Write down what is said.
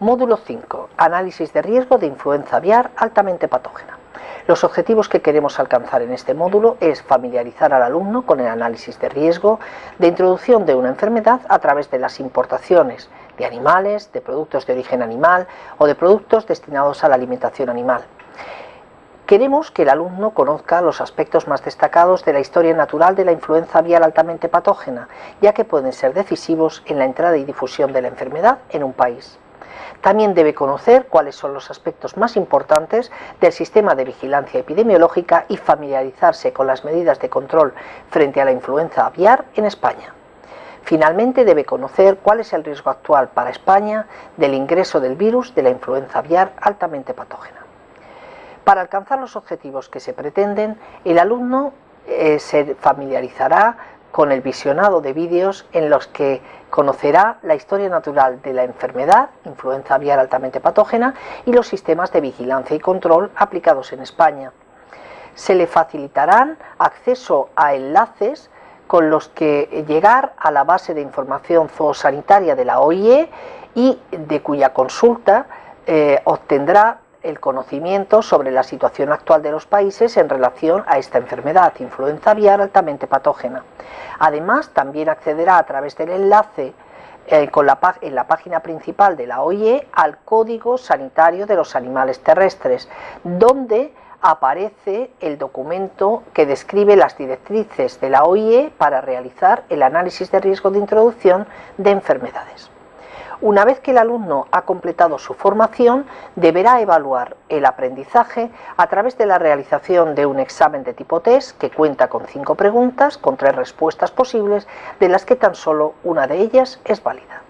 Módulo 5. Análisis de riesgo de influenza aviar altamente patógena. Los objetivos que queremos alcanzar en este módulo es familiarizar al alumno con el análisis de riesgo de introducción de una enfermedad a través de las importaciones de animales, de productos de origen animal o de productos destinados a la alimentación animal. Queremos que el alumno conozca los aspectos más destacados de la historia natural de la influenza aviar altamente patógena, ya que pueden ser decisivos en la entrada y difusión de la enfermedad en un país. También debe conocer cuáles son los aspectos más importantes del sistema de vigilancia epidemiológica y familiarizarse con las medidas de control frente a la influenza aviar en España. Finalmente debe conocer cuál es el riesgo actual para España del ingreso del virus de la influenza aviar altamente patógena. Para alcanzar los objetivos que se pretenden, el alumno eh, se familiarizará con el visionado de vídeos en los que conocerá la historia natural de la enfermedad, influenza aviar altamente patógena, y los sistemas de vigilancia y control aplicados en España. Se le facilitarán acceso a enlaces con los que llegar a la base de información zoosanitaria de la OIE y de cuya consulta eh, obtendrá el conocimiento sobre la situación actual de los países en relación a esta enfermedad, influenza aviar altamente patógena. Además, también accederá a través del enlace eh, en la página principal de la OIE al Código Sanitario de los Animales Terrestres, donde aparece el documento que describe las directrices de la OIE para realizar el análisis de riesgo de introducción de enfermedades. Una vez que el alumno ha completado su formación, deberá evaluar el aprendizaje a través de la realización de un examen de tipo test que cuenta con cinco preguntas, con tres respuestas posibles, de las que tan solo una de ellas es válida.